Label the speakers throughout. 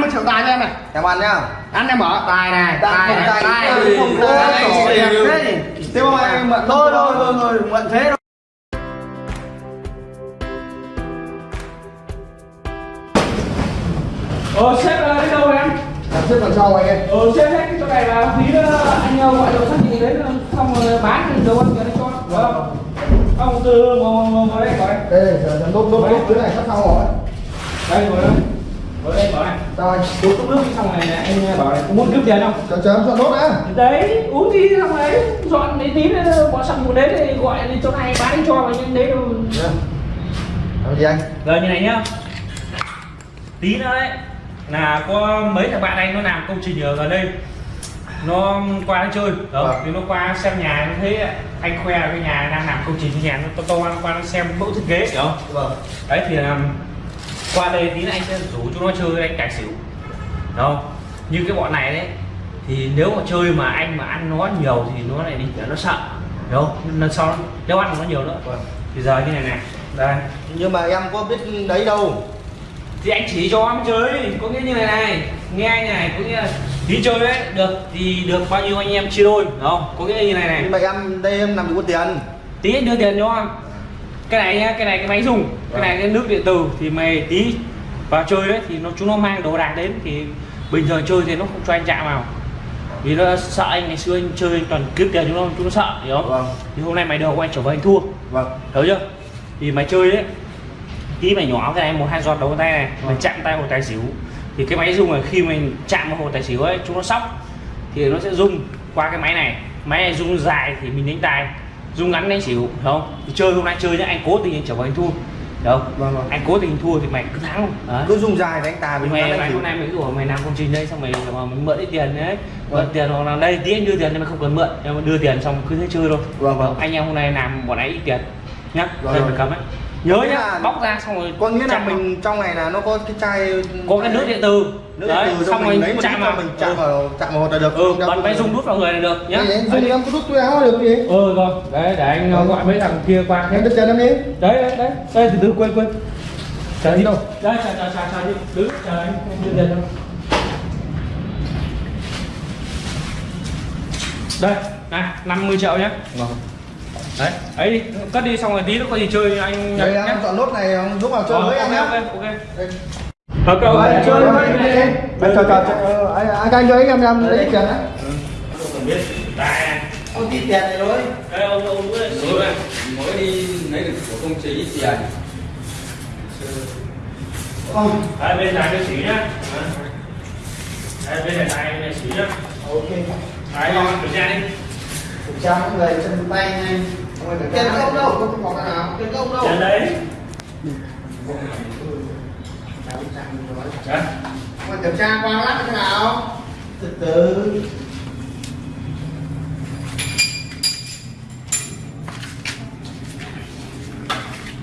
Speaker 1: 50 triệu tài cho em này.
Speaker 2: Em ăn nhá.
Speaker 1: Ăn em mở.
Speaker 3: Tài này
Speaker 2: Tài,
Speaker 3: tài này
Speaker 2: tài,
Speaker 3: đẹp thế
Speaker 2: mà em mượn
Speaker 3: thôi thôi thôi thôi mượn thế thôi.
Speaker 4: Ờ xếp là đi đâu em?
Speaker 1: xếp phần sau anh em?
Speaker 4: Ờ xếp hết cái chỗ này là tí nữa anh ờ, gọi đồ xác định đến xong rồi bán thì đồ ăn cho nó cho. Được không? Không từ ngồi ngồi đây ngồi đây.
Speaker 1: đây giờ đốt đốt đốt dưới này sắp sau rồi.
Speaker 4: Đây ngồi đây. Ngồi đây bảo này.
Speaker 1: anh
Speaker 4: Uống cốc nước xong này này, anh bảo này có muốn cướp tiền không?
Speaker 1: chờ chờ em chọn đốt đã
Speaker 4: Đấy, uống đi xong đấy, dọn mấy tí nữa bỏ xong một đến thì gọi đi chỗ này bán đi cho mà nhưng đấy đâu.
Speaker 1: làm gì anh
Speaker 4: Rồi như này nhá Tí nữa đấy Là có mấy thằng bạn anh nó làm công trình ở gần đây Nó qua nó chơi Đó,
Speaker 1: Vâng.
Speaker 4: thì nó qua xem nhà nó thấy anh khoe cái nhà đang làm công trình cái nhà nó to to nó qua nó xem mẫu thiết kế hiểu không?
Speaker 1: vâng
Speaker 4: Đấy thì qua đây tí anh sẽ rủ chúng nó chơi anh tài xỉu. Đúng không? Như cái bọn này đấy thì nếu mà chơi mà anh mà ăn nó nhiều thì nó lại đi nó sợ. Không? Lần sau nếu ăn nó nhiều nữa
Speaker 1: Vâng.
Speaker 4: thì giờ như này này. Đây.
Speaker 2: Nhưng mà em có biết đấy đâu.
Speaker 4: Thì anh chỉ cho em chơi có nghĩa như này này. Nghe anh này có nghĩa là đi chơi đấy được thì được bao nhiêu anh em chia đôi đúng không? Có nghĩa như này
Speaker 2: nhưng
Speaker 4: này
Speaker 2: mà em đây em làm gì có tiền.
Speaker 4: Tí đưa tiền cho em cái này nhá cái này cái máy dùng cái này cái nước điện tử thì mày tí vào chơi đấy thì nó chúng nó mang đồ đạc đến thì bình thường chơi thì nó không cho anh chạm vào. Vì nó sợ anh ngày xưa anh chơi anh toàn cướp tiền chúng nó chúng nó sợ hiểu không?
Speaker 2: Vâng.
Speaker 4: Thì hôm nay mày đầu của anh trở về anh thua.
Speaker 2: Vâng.
Speaker 4: Hiểu chưa? Thì mày chơi đấy tí mày nhỏ cái này một hai giọt đầu tay này mày chạm tay hồ tài xỉu. Thì cái máy rung là khi mình chạm vào hồ tài xỉu ấy chúng nó sóc thì nó sẽ rung qua cái máy này. Máy này rung dài thì mình đánh tài rung ngắn đánh xỉu không? Thì chơi hôm nay chơi nhá anh cố tình anh trở về anh thua. Không?
Speaker 2: Vâng, vâng.
Speaker 4: anh cố tình thua thì mày cứ thắng. Đấy
Speaker 2: cứ dùng dài đánh tài mình
Speaker 4: mày mày hôm nay mày rủ mày làm công trình đây xong mày mà mình mượn ít tiền đấy. Mượn
Speaker 2: Vâng.
Speaker 4: tiền hoặc là đây tí anh đưa tiền thì mày không cần mượn. Nhưng mà đưa tiền xong cứ thế chơi thôi.
Speaker 2: Vâng, vâng.
Speaker 4: anh em hôm nay làm bọn ấy ít tiền nhá.
Speaker 2: Vâng.
Speaker 4: mày cầm ấy nhớ nhá bóc ra xong rồi
Speaker 2: có nghĩa là
Speaker 4: chạm vào.
Speaker 2: mình trong này là nó có cái chai
Speaker 4: có cái nước điện tử.
Speaker 2: Nước
Speaker 4: đấy
Speaker 2: điện từ
Speaker 4: xong rồi
Speaker 2: mình lấy một
Speaker 4: chạm vào.
Speaker 2: mình chạm
Speaker 4: ừ.
Speaker 2: vào chạm vào là được.
Speaker 4: Ừ bật máy dùng đút vào người là được nhá.
Speaker 1: Dùng em có đút tôi áo được gì?
Speaker 4: Ừ rồi. Đấy để anh
Speaker 1: Ừ.
Speaker 4: gọi mấy thằng kia qua
Speaker 1: em đứt chân em đi.
Speaker 4: Đấy đấy đấy. Đây từ từ quên quên. Chờ
Speaker 1: Đi. Đâu?
Speaker 4: đây chờ chờ chờ chờ đi. Đứng chờ anh đưa tiền cho đây này 50 triệu nhé.
Speaker 2: Vâng.
Speaker 4: Đấy ấy đi cất đi xong rồi tí nữa có gì chơi anh
Speaker 2: đây
Speaker 4: nhé
Speaker 2: em chọn nốt này ông giúp vào chơi
Speaker 4: Ờ,
Speaker 2: với em
Speaker 4: ok
Speaker 2: nhé
Speaker 4: ok ok
Speaker 2: Đây.
Speaker 4: Thôi cậu
Speaker 1: Đấy,
Speaker 4: chơi với đi.
Speaker 1: anh Bây giờ chờ chờ anh anh anh chơi em em lấy tiền đấy
Speaker 4: biết.
Speaker 2: Ông tí tiền này thôi
Speaker 4: đây ông ông
Speaker 3: mới đi lấy được của công ty ít tiền
Speaker 2: không
Speaker 4: Đây bên này cái xỉ nhá. Đây bên này này xỉ nhá.
Speaker 1: ok
Speaker 4: Đấy, kiểm tra đi.
Speaker 1: Tra mọi người chân tay nhanh
Speaker 2: Tiền không đâu.
Speaker 1: không có cái nào
Speaker 2: tiền công đâu?
Speaker 4: Trên đấy.
Speaker 1: Mà kiểm tra qua lát thế nào từ từ.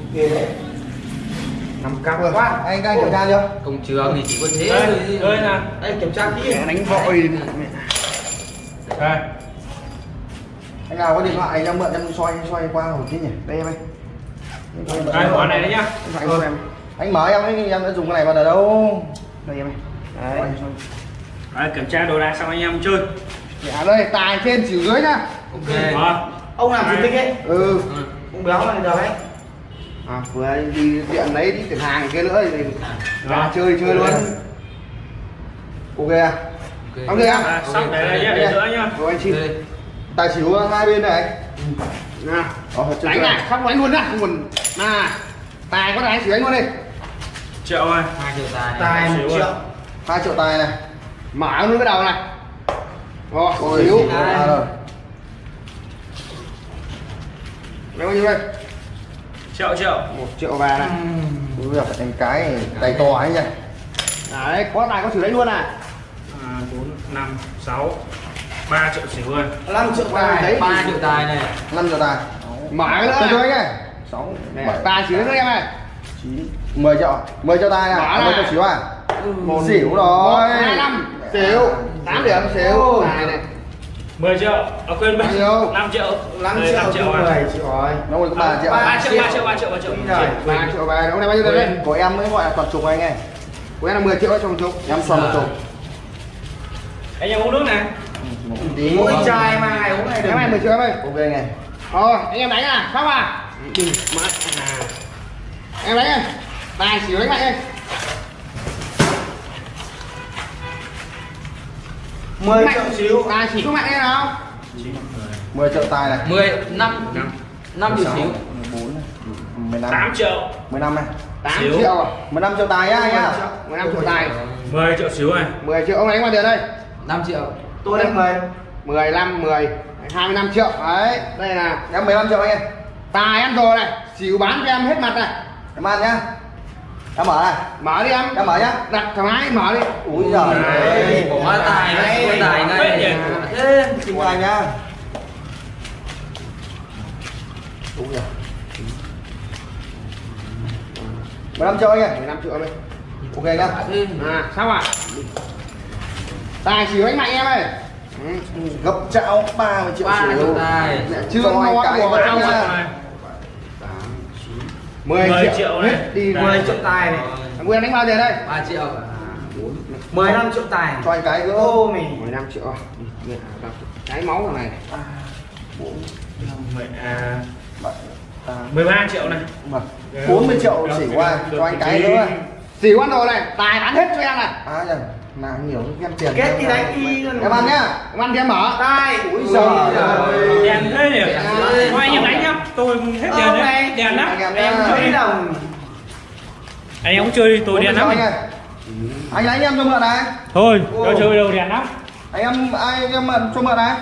Speaker 1: Ok đấy.
Speaker 2: Nằm cặp rồi quá anh các anh kiểm tra chưa?
Speaker 3: Công trường thì chỉ có thế
Speaker 4: Đây,
Speaker 3: thôi
Speaker 4: đây nè.
Speaker 2: anh kiểm tra kỹ.
Speaker 1: Đánh vội
Speaker 4: Đây.
Speaker 2: Anh nào có điện thoại anh em mượn em xoay xoay qua một tí nhỉ? Đây em ơi.
Speaker 4: Này đấy nhá.
Speaker 2: anh em anh mở em ấy em đã dùng cái này bao giờ đâu. Đây em ơi.
Speaker 1: Đấy
Speaker 4: kiểm tra đồ đạc xong anh em chơi.
Speaker 1: à đây tài trên xỉu dưới nhá.
Speaker 3: Ok.
Speaker 4: Rồi.
Speaker 2: ông làm chủ tịch ấy
Speaker 1: ừ.
Speaker 2: Ông béo này được ấy à vừa đi điện lấy đi tiền hàng kia nữa thì
Speaker 4: Rồi.
Speaker 2: chơi chơi luôn. Ok à? Ok.
Speaker 4: À,
Speaker 2: à
Speaker 4: xong để đây nhá, để giữa nhá.
Speaker 2: rồi anh xin.
Speaker 3: Ok.
Speaker 2: Tài xỉu hai bên này.
Speaker 1: Nè
Speaker 2: Ờ, chơi
Speaker 1: đánh này không đánh luôn á. Không còn nè tài có đánh xỉu đánh luôn đi.
Speaker 4: Triệu rồi.
Speaker 3: hai triệu tài này.
Speaker 2: tài một triệu. hai triệu tài này.
Speaker 1: Mở luôn cái đầu này. Rồi xíu
Speaker 2: rồi.
Speaker 1: Lấy bao nhiêu đây?
Speaker 4: Triệu triệu.
Speaker 1: một triệu vàng này.
Speaker 2: Bây giờ phải đánh cái tay to ấy nha
Speaker 1: đấy có tài có xỉu đánh luôn à.
Speaker 4: À, 4, 5, 6, 3 triệu xỉu rồi.
Speaker 2: 5 triệu tài. Đấy
Speaker 3: ba triệu tài này.
Speaker 2: 5 triệu tài.
Speaker 1: Mở cái nữa
Speaker 2: cho
Speaker 1: này.
Speaker 2: anh này 6
Speaker 1: Nè,
Speaker 2: 7
Speaker 1: tài xỉu nữa em này
Speaker 2: 9 10 triệu. 10 triệu tài
Speaker 1: Mở
Speaker 2: à
Speaker 1: này.
Speaker 2: 10 triệu xỉu à?
Speaker 1: Một
Speaker 2: xỉu rồi.
Speaker 1: hai năm.
Speaker 2: Xỉu 8 điểm xỉu
Speaker 1: tài này.
Speaker 4: 10 triệu. À quên
Speaker 2: Bao nhiêu?
Speaker 4: 5 triệu.
Speaker 2: 5
Speaker 4: Đây,
Speaker 2: triệu
Speaker 4: 5 triệu.
Speaker 2: triệu
Speaker 4: rồi.
Speaker 2: 10 triệu rồi. Nó còn có 3 triệu.
Speaker 4: 3 triệu, 3 triệu, 3 triệu, 3 triệu.
Speaker 2: rồi.
Speaker 1: Ba triệu vàng ông này bao nhiêu tiền đây?
Speaker 2: Của em mới gọi là toàn trục anh này
Speaker 1: của em là 10 triệu đấy trong chục.
Speaker 2: Em xoắn một chục.
Speaker 4: Anh em uống nước này
Speaker 1: mỗi chai mà ngày uống này em này 10 triệu em ơi.
Speaker 2: Ok này.
Speaker 1: Rồi anh em đánh à xong à đừng. Mất à em đánh em tài xỉu đánh mạnh em
Speaker 2: 10 triệu xíu.
Speaker 1: Tài xỉu mạnh em nào.
Speaker 2: 10 triệu tài này.
Speaker 3: 10 5 5 triệu xíu.
Speaker 2: 14 này 15
Speaker 4: 8 triệu.
Speaker 2: 15 này.
Speaker 1: 8
Speaker 4: Xíu.
Speaker 1: triệu. À
Speaker 2: 15 triệu tài nhá anh nhá
Speaker 1: 15 triệu tài.
Speaker 4: 10 triệu xíu này
Speaker 1: 10 triệu ông đánh bao tiền đây?
Speaker 3: 5 triệu
Speaker 2: tôi đánh 10
Speaker 1: 15 10 25 triệu. Đấy đây là
Speaker 2: em 15 triệu anh em.
Speaker 1: Tài em rồi này. Xỉu bán cho em hết mặt này.
Speaker 2: Em ăn nhá. Em mở này.
Speaker 1: Mở đi em.
Speaker 2: Em mở nhá.
Speaker 1: Đặt thoải mái mở đi.
Speaker 2: Úi giời. Ơi
Speaker 3: Bỏ tài
Speaker 1: Đấy.
Speaker 3: ngay tài ngay
Speaker 2: xin qua nhá. Đúng rồi. 15 triệu anh em.
Speaker 1: 15 triệu em ơi.
Speaker 2: Ok nhá.
Speaker 1: À sao ạ tài xỉu đánh mạnh em ơi. Ừ.
Speaker 2: gấp chảo 30 triệu
Speaker 3: ba
Speaker 2: xíu
Speaker 3: triệu tài.
Speaker 1: Chưa nói
Speaker 2: cái
Speaker 1: anh
Speaker 2: nhá.
Speaker 1: ạ. 10,
Speaker 4: 10
Speaker 1: triệu,
Speaker 4: triệu này.
Speaker 1: hết đi
Speaker 4: Đấy.
Speaker 1: 10 triệu tài này. Thằng Nguyên đánh bao tiền đây?
Speaker 3: 3 triệu.
Speaker 1: 15 triệu tài.
Speaker 2: Cho anh cái gỡ.
Speaker 1: Ô mình 15 triệu. Vào. cái máu thằng này.
Speaker 2: Bảy, tám,
Speaker 4: 13 triệu này.
Speaker 2: Bảy. 40 triệu xỉ qua. cho anh cái nữa
Speaker 1: xỉu ăn đồ này. Tài bán hết cho em này.
Speaker 2: À làm nhiều em tiền
Speaker 1: Kết thì đánh đi.
Speaker 2: em ăn nhá.
Speaker 1: Em ăn thì em mở. Tài
Speaker 2: Úi giời ơi.
Speaker 4: đèn thế nhỉ? Thôi anh em đánh nhá. Tôi hết
Speaker 1: Ờ,
Speaker 4: đèn
Speaker 1: này.
Speaker 4: đấy. đèn lắm.
Speaker 2: Em
Speaker 4: chơi đi
Speaker 1: đồng.
Speaker 4: Anh em cũng chơi đi tôi
Speaker 2: 40
Speaker 4: đèn lắm.
Speaker 2: anh lấy anh em cho mượn này.
Speaker 4: Thôi tôi chơi đâu đèn lắm.
Speaker 2: Anh em ai anh em mượn cho mượn này.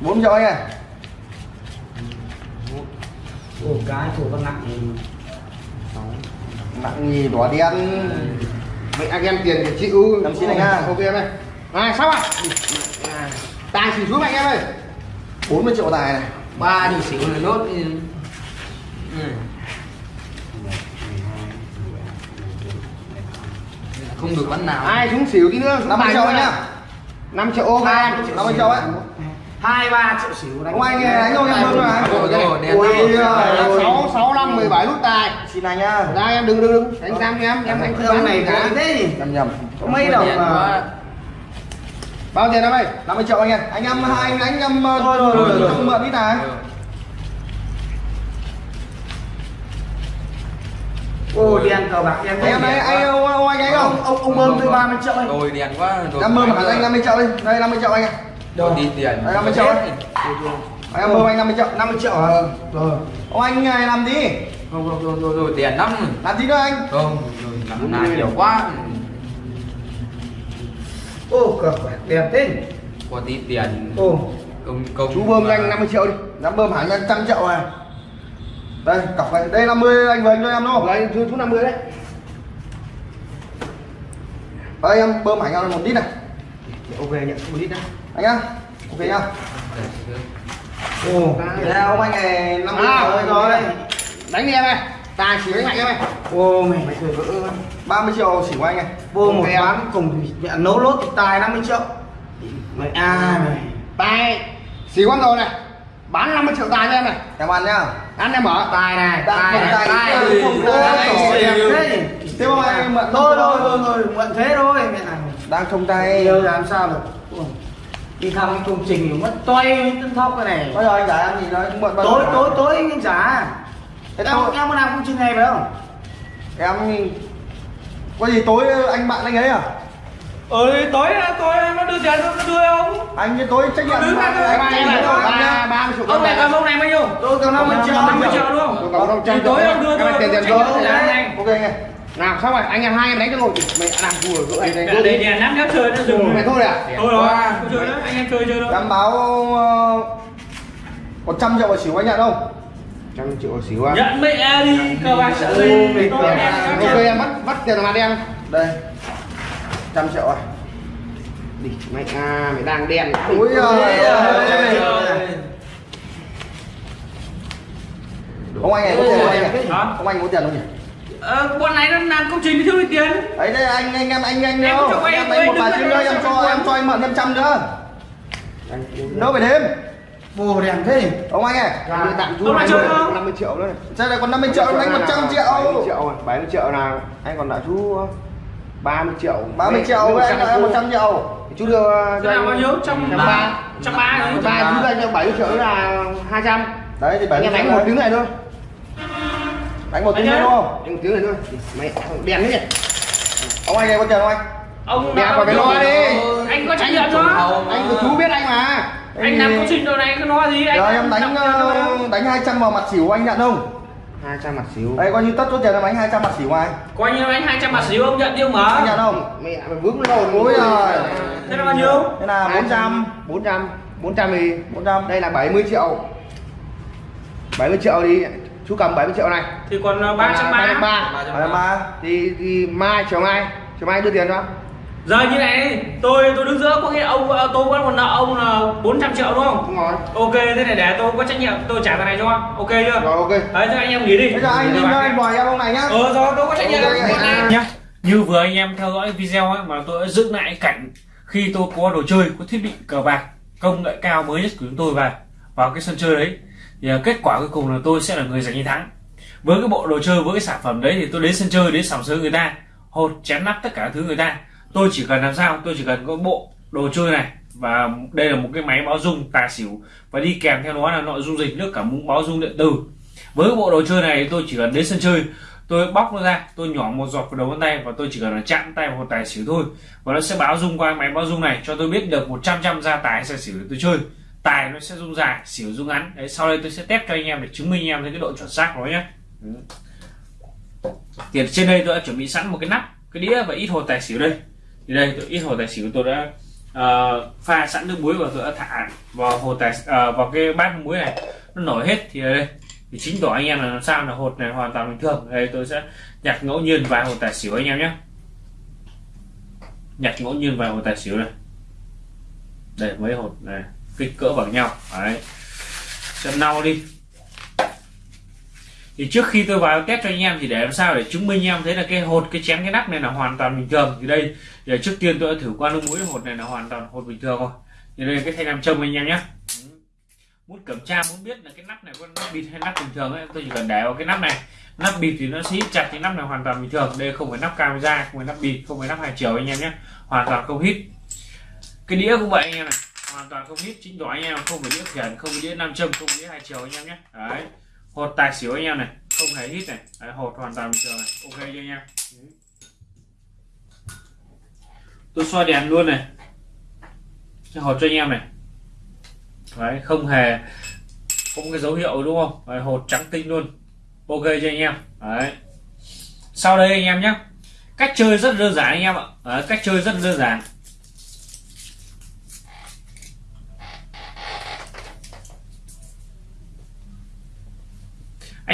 Speaker 2: Bốn triệu anh ơi
Speaker 1: ồ cái thủ con nặng
Speaker 2: nặng nhì đỏ đen.
Speaker 1: Vậy anh em tiền thì chịu
Speaker 2: Em xin anh ha.
Speaker 1: ok em ơi. À sao ạ? Tài xỉu xuống anh em ơi.
Speaker 2: 40 triệu tài này.
Speaker 3: Ba thì xíu này nốt Ừ. không được bắn nào.
Speaker 1: Ai xuống xỉu tí nữa?
Speaker 2: 50 triệu anh nhá
Speaker 1: 5 triệu ô hai
Speaker 2: 50 triệu ấy
Speaker 1: hai ba triệu xỉu
Speaker 2: Ông anh đánh không em mượn rồi
Speaker 1: sáu sáu năm mười bảy nút tài.
Speaker 2: Xin anh nhá.
Speaker 1: Đây em đừng đừng đừng đánh giam cho em em anh không bán này cả thế gì?
Speaker 2: Nhầm nhầm.
Speaker 1: Có mấy đồng mà. Bao tiền em ơi
Speaker 2: 50 triệu anh em. Anh em hai anh đánh em ờ,
Speaker 1: Rồi, rồi, rồi, rồi.
Speaker 2: mượn ít này
Speaker 1: ô đèn cờ bạc đèn
Speaker 2: Em đấy anh ông, ông anh ấy không?
Speaker 1: ông ông bơm tôi 30 triệu anh
Speaker 3: rồi đèn quá.
Speaker 2: Em mượn hẳn anh 50 triệu đi. Đây 50 triệu anh em
Speaker 3: rồi. Đi tiền.
Speaker 2: Đây, 50 triệu ấy. Anh em mượn anh 50 triệu
Speaker 1: 50 triệu à rồi.
Speaker 2: Ông anh này làm gì?
Speaker 3: Rồi rồi rồi rồi, rồi tiền lắm
Speaker 2: Làm gì nữa anh?
Speaker 3: Không rồi làm này nhiều quá.
Speaker 1: Ô cờ đèn thế.
Speaker 3: Có tí tiền.
Speaker 1: Ô.
Speaker 3: Công công.
Speaker 1: Chú bơm anh 50 triệu đi.
Speaker 2: Dám bơm hẳn anh trăm triệu này Đây cọc này Đây 50 anh vừa anh cho em đâu?
Speaker 1: Rồi chú chú 50 đấy.
Speaker 2: Đây em bơm hẳn em một lít này
Speaker 1: ok nhận một lít đấy
Speaker 2: Anh nhá Ok nhá
Speaker 1: ô
Speaker 2: Đây ông anh này 50
Speaker 1: à,
Speaker 2: triệu
Speaker 1: rồi
Speaker 2: rồi
Speaker 1: đánh đi em ơi tài xỉu đánh mạnh em ơi ô mày mày cười vỡ
Speaker 2: 30 triệu xỉu anh này
Speaker 1: vô một bán cùng nhận nấu lốt thì tài 50 triệu mày à mày tài xỉu con rồi này bán 50 triệu tài cho em này
Speaker 2: Em ăn nhá
Speaker 1: ăn em mở tài này
Speaker 2: Tài,
Speaker 1: tài
Speaker 2: tài,
Speaker 1: tài
Speaker 2: tài,
Speaker 1: tài
Speaker 2: không
Speaker 1: tài
Speaker 2: tài,
Speaker 1: tài
Speaker 2: tài,
Speaker 1: thế thì
Speaker 2: Thế mà anh mượn năm Đang trong tay
Speaker 1: yêu làm sao được đi thăm cái công trình thì mất toay tân thóc cái này
Speaker 2: Bây giờ anh trả em gì nói bao
Speaker 1: tối tối tối anh trả
Speaker 2: Thế
Speaker 1: em
Speaker 2: tôi-
Speaker 1: em có làm công trình này phải không
Speaker 2: Em Có gì tối anh bạn anh ấy à
Speaker 4: ừ tối tối nó đưa tiền nó đưa không
Speaker 2: Anh cái tối trách nhiệm
Speaker 4: Đứng
Speaker 2: mà
Speaker 4: ra,
Speaker 2: anh
Speaker 1: ba ba mươi triệu
Speaker 4: ông này cầm ông này bao nhiêu
Speaker 1: tôi cầm 50 triệu
Speaker 4: 50 triệu đúng không
Speaker 1: tôi cầm 500
Speaker 4: thì tối ông đưa tôi
Speaker 1: tiền tiền
Speaker 4: tôi
Speaker 2: Ok anh
Speaker 1: nào xong rồi anh em hai em đánh cho rồi mày làm thua rồi anh đánh đi.
Speaker 4: Đèn lắm nếu chơi nó dừng
Speaker 1: mày thôi à?
Speaker 4: Thôi rồi không chơi nữa anh em chơi chơi thôi
Speaker 2: Em báo uh, 100 triệu là xỉu anh nhận không?
Speaker 1: trăm triệu xíu à?
Speaker 4: Nhận mẹ đi cờ bạc sợ gì
Speaker 1: ok.
Speaker 4: chơi.
Speaker 1: em bắt bắt tiền mặt em.
Speaker 2: Đây. 100 triệu à?
Speaker 1: Đi mày à mày đang đen.
Speaker 2: Ui giời ơi. Ông anh này có tiền không anh? Ông anh có tiền không nhỉ?
Speaker 4: Ờ, bọn này nó làm công trình thì thiếu đi tiền
Speaker 2: Đấy đây anh anh em anh anh
Speaker 4: Em
Speaker 2: đâu? Em
Speaker 4: vay
Speaker 2: đánh một
Speaker 4: có
Speaker 2: chứ nữa em cho em
Speaker 4: em.
Speaker 2: cho anh mượn thêm trăm nữa. Đỡ phải đêm.
Speaker 1: bồ đèn thế nhỉ
Speaker 2: ông anh ơi đưa tặng chú
Speaker 4: Ông lại chơi không?
Speaker 2: 50 triệu nữa này
Speaker 1: Xe này còn 50 triệu đánh 100
Speaker 2: 70
Speaker 1: triệu
Speaker 2: triệu rồi 70 triệu nào anh còn đã chú 30 triệu
Speaker 1: 30 triệu với anh là 100 triệu
Speaker 2: chú đưa cho anh
Speaker 4: bao nhiêu? Trăm
Speaker 2: trăm
Speaker 4: ba. Trăm ba đấy.
Speaker 2: ba chú đưa anh cho 70 triệu là 200
Speaker 1: đấy thì
Speaker 2: anh em đánh một tiếng này thôi
Speaker 1: đánh một tiếng nữa đúng không?
Speaker 2: Đánh một tiếng này thôi. Mày đèn đấy nhỉ?
Speaker 1: Ông anh em có chờ không anh?
Speaker 4: Ông
Speaker 2: Đè vào cái loa đi.
Speaker 4: Anh có trách nhiệm đó.
Speaker 2: anh của chú biết anh mà.
Speaker 4: Anh làm công trình đồ này cứ nói gì anh.
Speaker 1: Rồi em đánh ờ, đánh 200 vào mặt xỉu anh nhận không?
Speaker 2: 200 mặt xíu
Speaker 1: đây coi như tất số tiền em đánh 200 mặt xỉu ai
Speaker 4: Coi như anh 200 mặt xíu ông nhận đi ông
Speaker 1: anh nhận không?
Speaker 2: Mẹ mày vướng lồn
Speaker 1: Ôi giời.
Speaker 4: Thế là bao nhiêu?
Speaker 1: thế là 400
Speaker 2: 400 400 thì
Speaker 1: 400
Speaker 2: đây là 70 triệu. 70 triệu thì chú cầm 70 triệu này
Speaker 4: Thì còn ờ, 330.
Speaker 2: ba
Speaker 1: à, mà
Speaker 2: thì, thì mai chiều mai chiều mai đưa tiền cho
Speaker 4: Giờ như này, tôi tôi đứng giữa có nghĩa ông ờ, tôi vẫn còn nợ ông là 400 triệu đúng không?
Speaker 2: đúng rồi
Speaker 4: Ok, thế này để tôi có trách nhiệm tôi trả cái này cho. Ok chưa?
Speaker 2: rồi ok
Speaker 4: Đấy, thế anh em nghỉ đi.
Speaker 1: bây giờ anh đi anh đòi em ông này nhá
Speaker 4: Ờ rồi, tôi có trách nhiệm.
Speaker 1: Ok, ok.
Speaker 4: Anh nhá. Như vừa anh em theo dõi video ấy mà tôi đã dựng lại cảnh khi tôi có đồ chơi, có thiết bị cờ bạc công nghệ cao mới nhất của chúng tôi vào vào cái sân chơi đấy thì à, kết quả cuối cùng là tôi sẽ là người giành chiến thắng. Với cái bộ đồ chơi, với cái sản phẩm đấy thì tôi đến sân chơi, đến sòng sới người ta hột chém nắp tất cả thứ người ta. Tôi chỉ cần làm sao? Tôi chỉ cần có bộ đồ chơi này và đây là một cái máy báo dung tài xỉu và đi kèm theo nó là nội dung dịch, nước cả mũ báo dung điện tử. Với cái bộ đồ chơi này, tôi chỉ cần đến sân chơi, tôi bóc nó ra, tôi nhỏ một giọt vào đầu ngón tay và tôi chỉ cần là chạm tay vào tài xỉu thôi. Và nó sẽ báo dung qua máy báo dung này, cho tôi biết được 100 trăm ra tài hay xỉu để tôi chơi tài nó sẽ dung dài xỉu dung ngắn. Đấy sau đây tôi sẽ test cho anh em để chứng minh anh em thấy cái độ chuẩn xác của nó nhé Ừ. thì trên đây tôi đã chuẩn bị sẵn một cái nắp cái đĩa và ít hột tài xỉu đây. Thì đây tôi ít hột tài xỉu tôi đã ờ, pha sẵn nước muối và tôi đã thả vào hột tài ờ, vào cái bát muối này. Nó nổi hết thì đây thì chính tỏ anh em là làm sao là hột này hoàn toàn bình thường. Đây tôi sẽ nhặt ngẫu nhiên vài hột tài xỉu anh em nhé nhặt ngẫu nhiên vài hột tài xỉu này đây mấy hột này kích cỡ bằng nhau. Đấy. Sẽ lau đi. Thì trước khi tôi vào test cho anh em thì để làm sao để chứng minh anh em thấy là cái hột, cái chém cái nắp này là hoàn toàn bình thường. Thì đây giờ trước tiên tôi đã thử qua nước muối hột này là hoàn toàn hột bình thường rồi. Thì đây là cái thanh nam châm anh em nhé. Muốn kiểm tra, muốn biết là cái nắp này có nắp bịt hay nắp bình thường ấy, tôi chỉ cần để vào cái nắp này. Nắp bịt thì nó sẽ hít chặt cái nắp này hoàn toàn bình thường. Đây không phải nắp camera không phải nắp bịt, không phải nắp hai chiều anh em nhé. Hoàn toàn không hít. Cái đĩa cũng vậy anh em này hoàn toàn không hít chính đó anh em không phải đĩa khiển không phải đĩa nam châm không phải đĩa hai chiều anh em nhé. Đấy. Hột tài xỉu anh em này không hề hít này. Đấy, hột hoàn toàn bình thường này. Ok cho anh em? Tôi soi đèn luôn này. Hột cho anh em này. Đấy không hề không cái dấu hiệu đúng không? Đấy, hột trắng tinh luôn. Ok cho anh em? Đấy. Sau đây anh em nhé. Cách chơi rất đơn giản anh em ạ. Đấy, cách chơi rất đơn giản.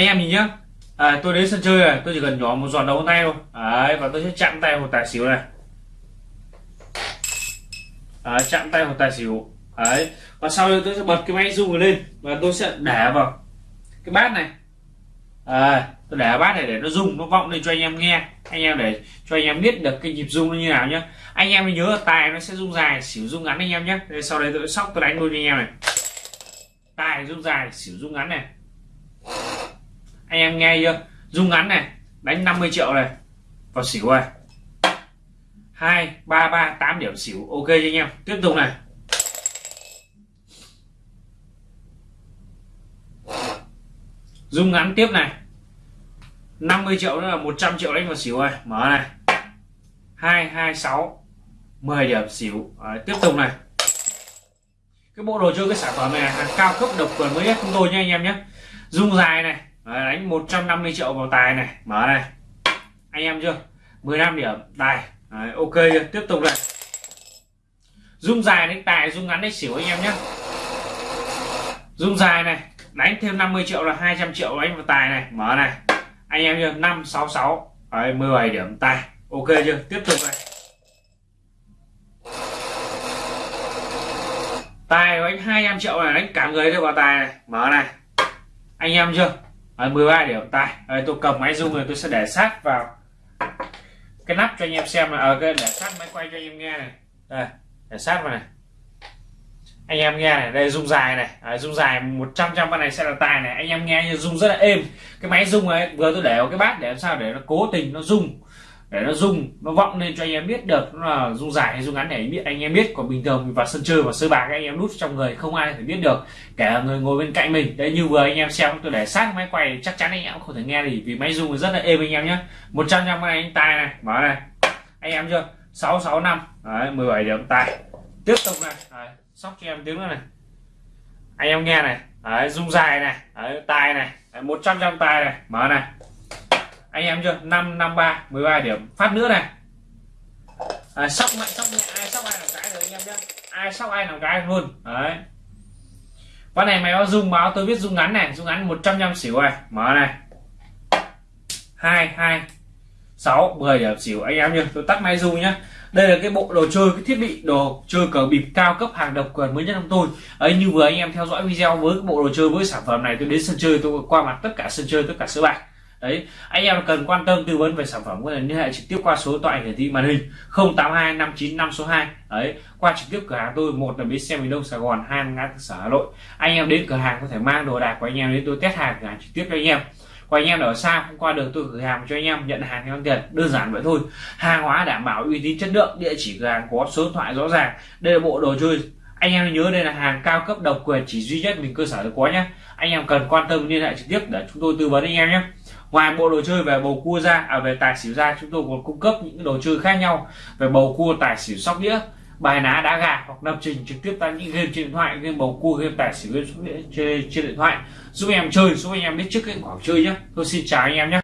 Speaker 4: Anh em nhìn nhá. À, tôi đến sân chơi này tôi chỉ cần nhỏ một giọt đầu tay thôi. Đấy và tôi sẽ chạm tay một tài xỉu này. Đấy, chạm tay một tài xỉu. Đấy và sau đây tôi sẽ bật cái máy rung lên và tôi sẽ để vào cái bát này. À, tôi để bát này để nó rung nó vọng lên cho anh em nghe. Anh em để cho anh em biết được cái nhịp rung nó như nào nhá. Anh em nhớ là tài nó sẽ rung dài xỉu rung ngắn anh em nhé sau đây tôi sẽ sóc tôi đánh luôn cho anh em này. Tài rung dài xỉu rung ngắn này anh em nghe chưa? Rung ngắn này đánh 50 triệu này. Vào xỉu này hai ba ba tám điểm xỉu. Ok cho anh em. Tiếp tục này. Rung ngắn tiếp này. 50 triệu nữa là 100 triệu đánh vào xỉu này mở này. Hai hai sáu 10 điểm xỉu. À, tiếp tục này. Cái bộ đồ chơi cái sản phẩm này là hàng cao cấp độc quyền mới nhất chúng tôi nha anh em nhé. Rung dài này. Đấy, đánh 150 triệu vào tài này. Mở này. Anh em chưa? 15 điểm. Tài Đấy, ok chưa? Tiếp tục này dung dài đánh tài dung ngắn đánh xỉu anh em nhé dung dài này đánh thêm 50 triệu là 200 triệu đánh vào tài này. Mở này. Anh em chưa? 566 Đấy, 17 điểm. Tài. Ok chưa? Tiếp tục này tài đánh 200 triệu này đánh cả người thôi vào tài này. Mở này. Anh em chưa? Ờ, Đấy, 13 điểm. Tài Đấy, tôi cầm máy rung rồi tôi sẽ để sát vào cái nắp cho anh em xem là ở ờ, cái để sát máy quay cho anh em nghe này. Đây để sát vào này. Anh em nghe này đây rung dài này. À, rung dài 100 trăm con này sẽ là tài này. Anh em nghe như rung rất là êm. Cái máy rung ấy vừa tôi để vào cái bát để làm sao để nó cố tình nó rung để nó rung nó vọng lên cho anh em biết được. Nó là rung dài hay rung ngắn để biết anh em biết. Còn bình thường mình vào sân chơi và sới bạc anh em đút trong người không ai thể biết được. Kể là người ngồi bên cạnh mình. Đấy như vừa anh em xem tôi để sát máy quay chắc chắn anh em không thể nghe gì vì máy rung rất là êm anh em nhé. 100 trăm này anh tài này mở này. Anh em chưa? 665 đấy 17 điểm tài tiếp tục này. Đấy, sóc cho em tiếng nữa này. Anh em nghe này. Đấy, rung dài này. Đấy, tài này. Đấy, 100 trăm tài này. Mở này anh em chưa? 553 13 điểm. Phát nữa này. À, sóc mạnh sóc nhẹ. Ai sóc ai làm cái rồi anh em nhé ai sóc ai làm cái luôn. Đấy. Con này mày có dùng báo tôi biết dùng ngắn này. Dùng ngắn 100 trăm xỉu này. Mở này. Hai hai sáu 10 điểm xỉu. Anh em nhé tôi tắt máy rung nhá. Đây là cái bộ đồ chơi cái thiết bị đồ chơi cờ bịp cao cấp hàng độc quyền mới nhất trong tôi. Ấy như vừa anh em theo dõi video với cái bộ đồ chơi với sản phẩm này tôi đến sân chơi tôi qua mặt tất cả sân chơi tất cả sới bạc đấy, anh em cần quan tâm tư vấn về sản phẩm, có thể liên hệ trực tiếp qua số thoại hiển thị màn hình 082 595 số 2 đấy, qua trực tiếp cửa hàng tôi, một là bến xe miền đông sài gòn, hai là ngã tư sở hà nội. Anh em đến cửa hàng có thể mang đồ đạc của anh em đến tôi test hàng, cửa hàng trực tiếp cho anh em. Của anh em ở xa không qua được tôi gửi hàng cho anh em, nhận hàng theo tiền, đơn giản vậy thôi. Hàng hóa đảm bảo uy tín chất lượng, địa chỉ cửa hàng có số điện thoại rõ ràng, đây là bộ đồ chơi. Anh em nhớ đây là hàng cao cấp độc quyền chỉ duy nhất mình cơ sở được có nhé. Anh em cần quan tâm liên hệ trực tiếp để chúng tôi tư vấn anh em nhé ngoài bộ đồ chơi về bầu cua ra à về tài xỉu ra chúng tôi còn cung cấp những đồ chơi khác nhau về bầu cua tài xỉu sóc đĩa bài ná đá gà hoặc lập trình trực tiếp tại những game trên điện thoại game bầu cua game tài xỉu game sóc đĩa trên, trên điện thoại. Giúp em chơi giúp anh em biết trước cái khoảng chơi nhé tôi xin chào anh em nhé